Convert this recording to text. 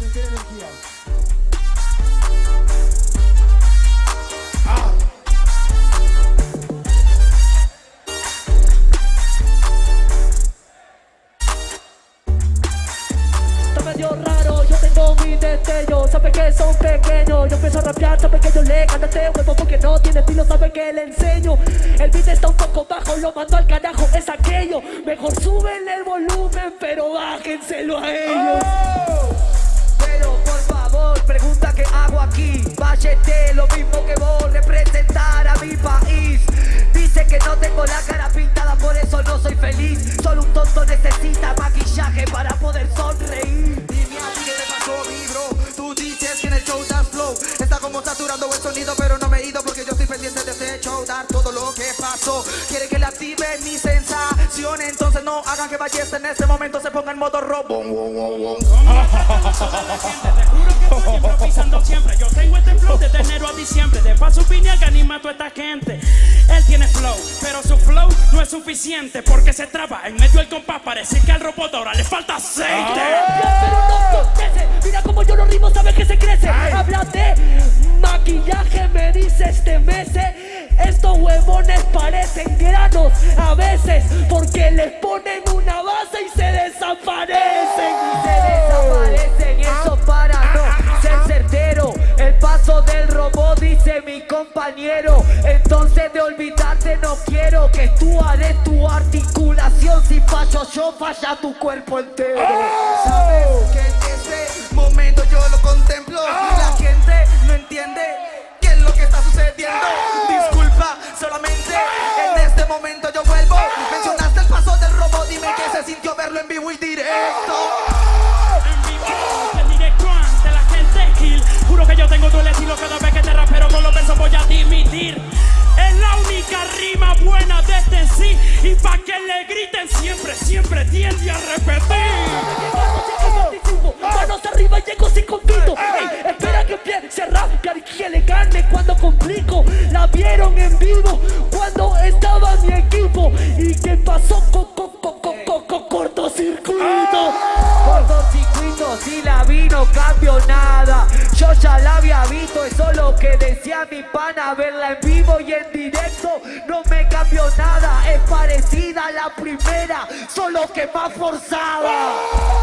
meter energía. Está medio raro, yo tengo mi destello Sabe que son pequeños, yo empiezo a rapear Sabe que yo le gano este huevo porque no tiene estilo Sabe que le enseño. El beat está un poco bajo, lo mando al carajo Es aquello, mejor súbenle el volumen Pero bájenselo a ellos. Pero para poder sonreír Dime a ti qué te pasó, mi bro. Tú dices que en el show das flow. Está como saturando el sonido, pero no me he ido porque yo estoy pendiente de este show. Dar todo lo que pasó. Quiere que le active mi sensación. Entonces no hagan que Ballesta en este momento se ponga en modo robo. Te juro que estoy improvisando siempre. Yo tengo este flow desde enero a diciembre. De paso vine a que anima a toda esta gente. Él tiene flow no es suficiente porque se traba en medio del compás. Parece que al robot ahora le falta aceite. Pero no mira como yo lo rimo, sabes que se crece. Habla mi compañero Entonces de olvidarte no quiero Que tú haré tu articulación Si fallo yo, falla tu cuerpo entero Sabes que en ese momento yo lo contemplo. La gente no entiende qué es lo que está sucediendo. Disculpa, solamente en este momento yo vuelvo. Mencionaste el paso del robot, dime qué se sintió verlo en vivo y directo. Griten siempre, siempre tiende a repetir. Manos arriba llego sin compito Ey, Espera que empiece a rapear y que le gane cuando complico La vieron en vivo cuando estaba mi equipo ¿Y qué pasó con cortocircuito? Cortocircuito, si la vi no eso es lo que decía mi pana Verla en vivo y en directo. No me cambió nada Es parecida a la primera, solo que más forzada